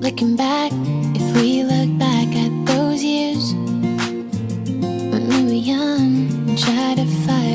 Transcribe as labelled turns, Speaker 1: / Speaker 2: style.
Speaker 1: Looking back, if we look back at those years When we were young and tried to fight